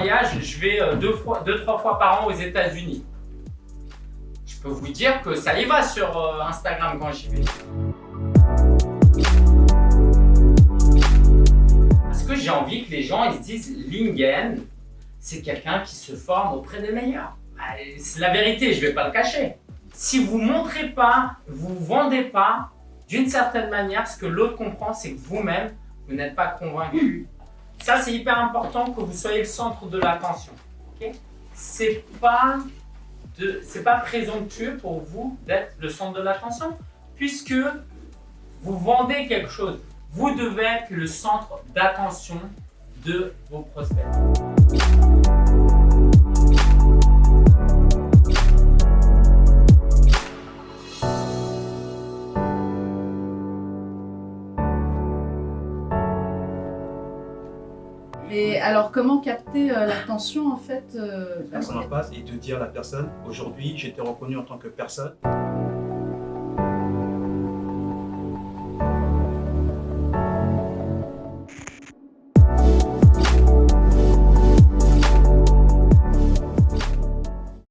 je vais euh, deux, fois, deux trois fois par an aux États-Unis. Je peux vous dire que ça y va sur euh, Instagram quand j'y vais. Parce que j'ai envie que les gens ils se disent Lingen, c'est quelqu'un qui se forme auprès des meilleurs. Bah, c'est la vérité, je ne vais pas le cacher. Si vous ne montrez pas, vous ne vendez pas, d'une certaine manière, ce que l'autre comprend, c'est que vous-même, vous, n'êtes pas convaincu. Ça, c'est hyper important que vous soyez le centre de l'attention. Okay c'est pas pas présomptueux pour vous d'être le centre de l'attention, puisque vous vendez quelque chose. Vous devez être le centre d'attention de vos prospects. Et alors, comment capter euh, l'attention en fait euh, Personne en face et de dire à la personne, aujourd'hui, j'étais reconnu en tant que personne.